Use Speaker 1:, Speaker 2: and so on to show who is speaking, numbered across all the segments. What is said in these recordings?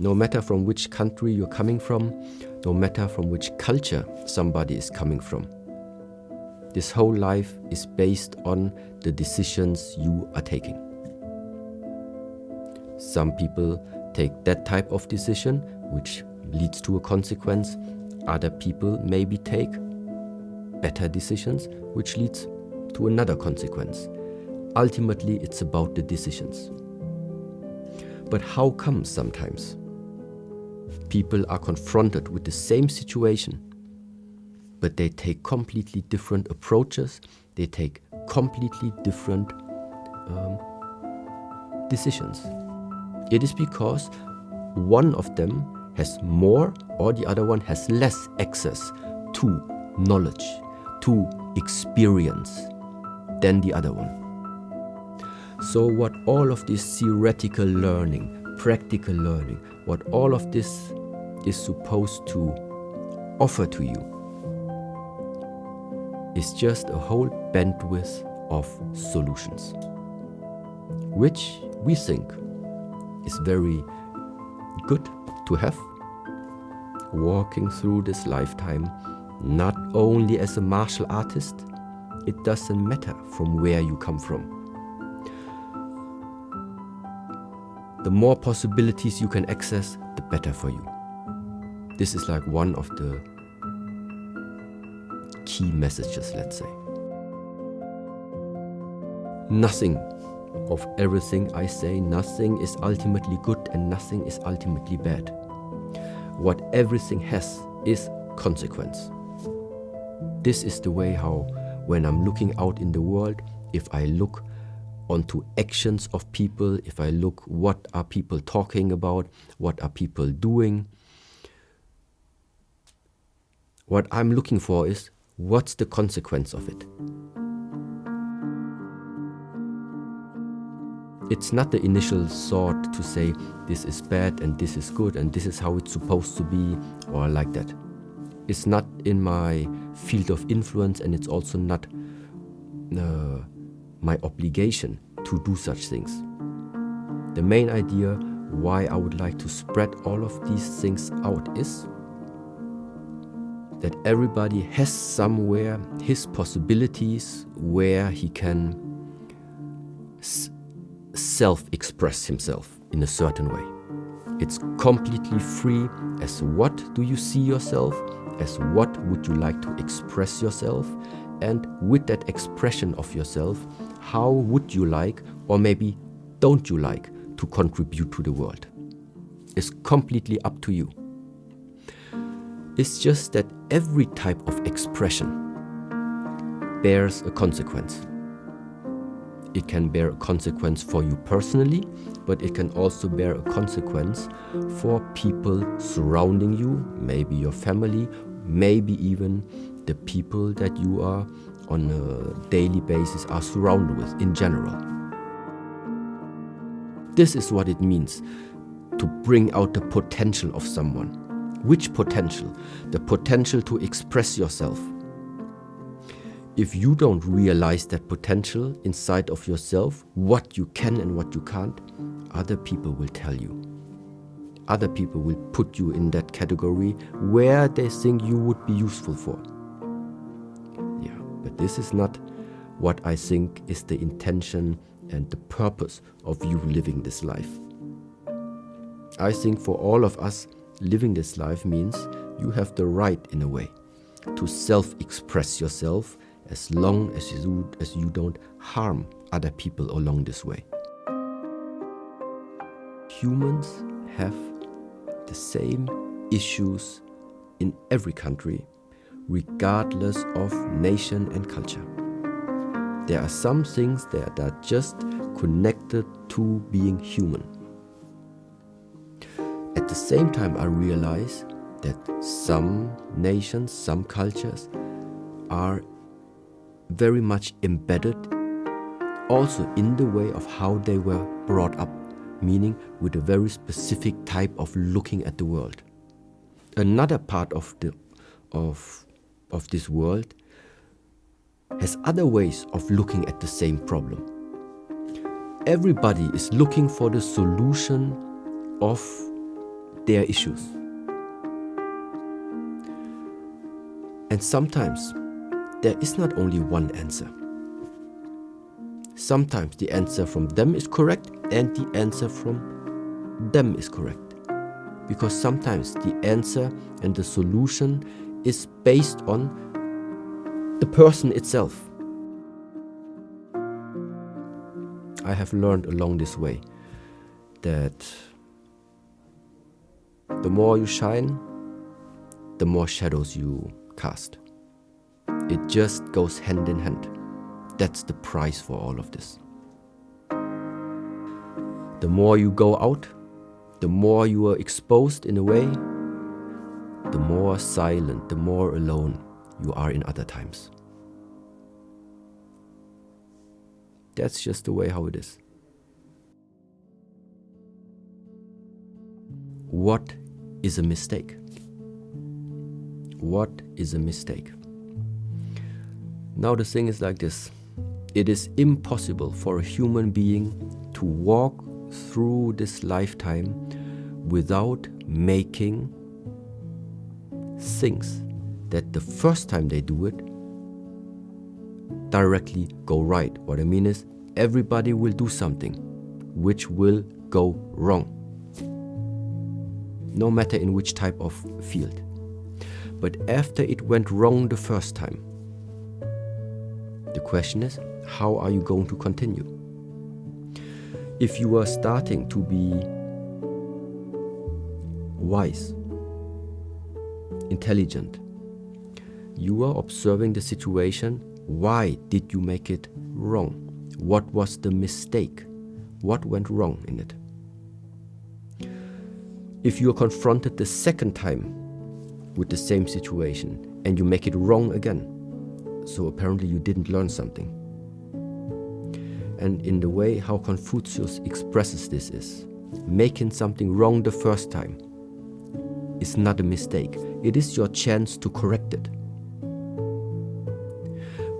Speaker 1: No matter from which country you're coming from, no matter from which culture somebody is coming from. This whole life is based on the decisions you are taking. Some people take that type of decision, which leads to a consequence. Other people maybe take better decisions, which leads to another consequence. Ultimately, it's about the decisions. But how come sometimes people are confronted with the same situation, but they take completely different approaches, they take completely different um, decisions? It is because one of them has more or the other one has less access to knowledge, to experience than the other one. So what all of this theoretical learning, practical learning, what all of this is supposed to offer to you is just a whole bandwidth of solutions, which we think is very good to have walking through this lifetime not only as a martial artist, it doesn't matter from where you come from. The more possibilities you can access, the better for you. This is like one of the key messages, let's say. Nothing of everything I say, nothing is ultimately good and nothing is ultimately bad. What everything has is consequence. This is the way how, when I'm looking out in the world, if I look onto actions of people, if I look what are people talking about, what are people doing, what I'm looking for is what's the consequence of it? It's not the initial thought to say this is bad and this is good and this is how it's supposed to be or like that. It's not in my field of influence and it's also not uh, my obligation to do such things. The main idea why I would like to spread all of these things out is that everybody has somewhere his possibilities where he can self-express himself in a certain way. It's completely free as what do you see yourself, as what would you like to express yourself, and with that expression of yourself, how would you like, or maybe don't you like, to contribute to the world. It's completely up to you. It's just that every type of expression bears a consequence. It can bear a consequence for you personally, but it can also bear a consequence for people surrounding you, maybe your family, maybe even the people that you are on a daily basis are surrounded with in general. This is what it means to bring out the potential of someone. Which potential? The potential to express yourself if you don't realize that potential inside of yourself, what you can and what you can't, other people will tell you. Other people will put you in that category where they think you would be useful for. This is not what I think is the intention and the purpose of you living this life. I think for all of us, living this life means you have the right, in a way, to self-express yourself as long as you, as you don't harm other people along this way. Humans have the same issues in every country, regardless of nation and culture. There are some things that are just connected to being human. At the same time, I realize that some nations, some cultures are very much embedded also in the way of how they were brought up, meaning with a very specific type of looking at the world. Another part of, the, of, of this world has other ways of looking at the same problem. Everybody is looking for the solution of their issues. And sometimes there is not only one answer. Sometimes the answer from them is correct and the answer from them is correct. Because sometimes the answer and the solution is based on the person itself. I have learned along this way that the more you shine, the more shadows you cast. It just goes hand in hand. That's the price for all of this. The more you go out, the more you are exposed in a way, the more silent, the more alone you are in other times. That's just the way how it is. What is a mistake? What is a mistake? Now, the thing is like this it is impossible for a human being to walk through this lifetime without making things that the first time they do it directly go right. What I mean is, everybody will do something which will go wrong, no matter in which type of field. But after it went wrong the first time, the question is, how are you going to continue? If you are starting to be wise, intelligent, you are observing the situation. Why did you make it wrong? What was the mistake? What went wrong in it? If you are confronted the second time with the same situation and you make it wrong again, so apparently you didn't learn something. And in the way how Confucius expresses this is, making something wrong the first time is not a mistake. It is your chance to correct it.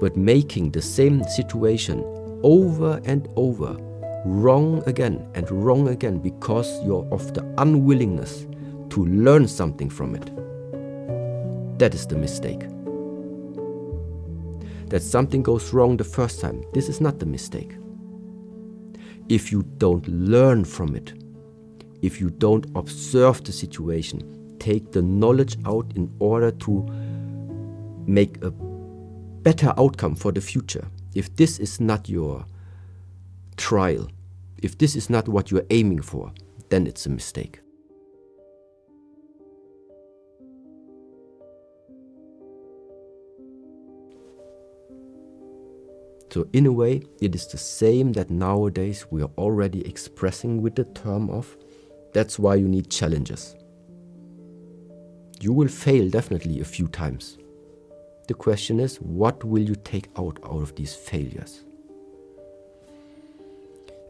Speaker 1: But making the same situation over and over, wrong again and wrong again because you're of the unwillingness to learn something from it, that is the mistake. That something goes wrong the first time, this is not the mistake. If you don't learn from it, if you don't observe the situation, take the knowledge out in order to make a better outcome for the future. If this is not your trial, if this is not what you're aiming for, then it's a mistake. So, in a way, it is the same that nowadays we are already expressing with the term of that's why you need challenges. You will fail definitely a few times. The question is, what will you take out out of these failures?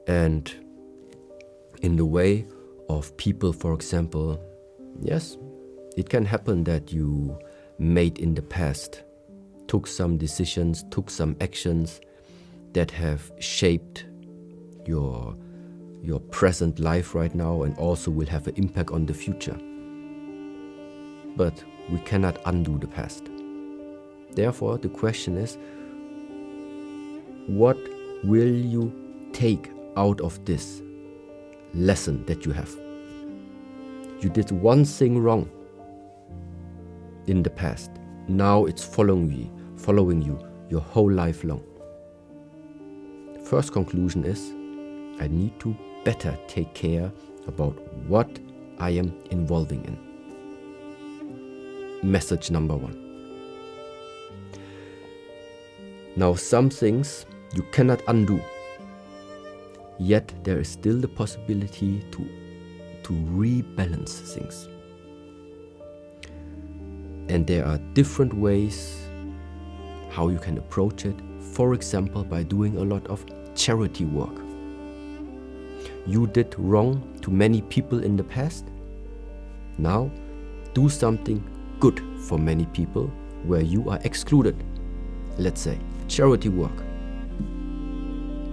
Speaker 1: And in the way of people, for example, yes, it can happen that you made in the past, took some decisions, took some actions that have shaped your, your present life right now and also will have an impact on the future but we cannot undo the past. Therefore, the question is what will you take out of this lesson that you have? You did one thing wrong in the past. Now it's following you, following you your whole life long. First conclusion is I need to better take care about what I am involving in message number one. Now, some things you cannot undo, yet there is still the possibility to, to rebalance things. And there are different ways how you can approach it, for example, by doing a lot of charity work. You did wrong to many people in the past. Now, do something good for many people where you are excluded. Let's say charity work.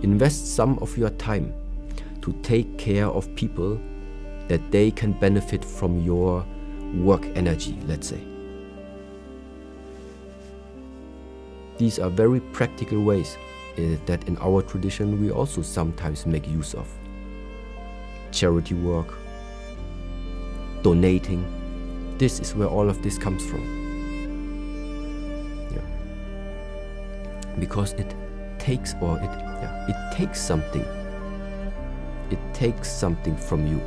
Speaker 1: Invest some of your time to take care of people that they can benefit from your work energy, let's say. These are very practical ways uh, that in our tradition we also sometimes make use of. Charity work, donating, this is where all of this comes from. Yeah. Because it takes or it yeah, it takes something. It takes something from you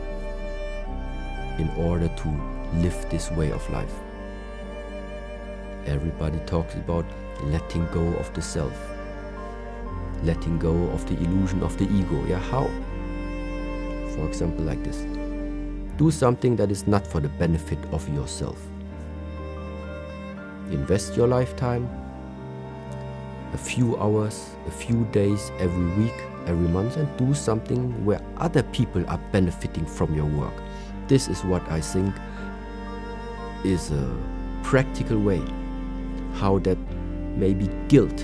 Speaker 1: in order to live this way of life. Everybody talks about letting go of the self, letting go of the illusion of the ego. Yeah, how? For example, like this. Do something that is not for the benefit of yourself. Invest your lifetime, a few hours, a few days every week, every month, and do something where other people are benefiting from your work. This is what I think is a practical way how that maybe guilt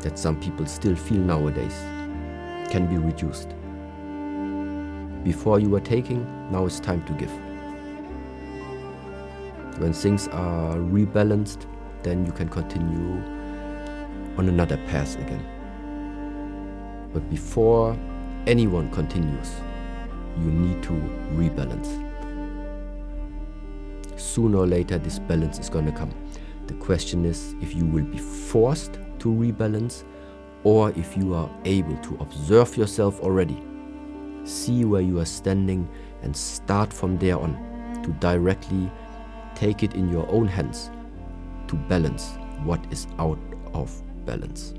Speaker 1: that some people still feel nowadays can be reduced. Before you were taking, now it's time to give. When things are rebalanced, then you can continue on another path again. But before anyone continues, you need to rebalance. Sooner or later, this balance is going to come. The question is if you will be forced to rebalance or if you are able to observe yourself already see where you are standing and start from there on to directly take it in your own hands to balance what is out of balance.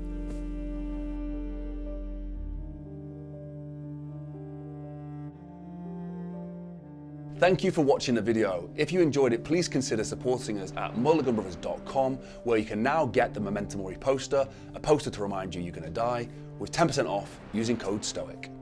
Speaker 2: Thank you for watching the video. If you enjoyed it, please consider supporting us at mulliganbrothers.com where you can now get the Memento Mori poster, a poster to remind you you're going to die, with 10% off using code STOIC.